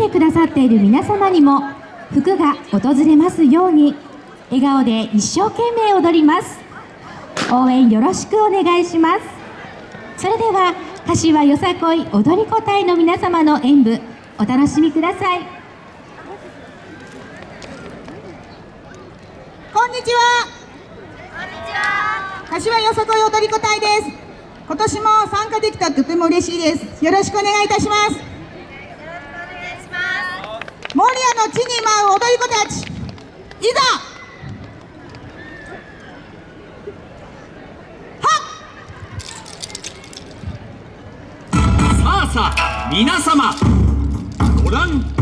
てくださっている皆様にも福が訪れますように笑顔で一生懸命踊ります。応援よろしくお願いします。それでは柏よさこい踊り子隊の皆様の演舞お楽しみください。こんにちは。柏よさこい踊り子隊です。今年も参加できたとても嬉しいです。よろしくお願いいたします守谷の地に舞う踊り子たちいざはさあさあ皆様ご覧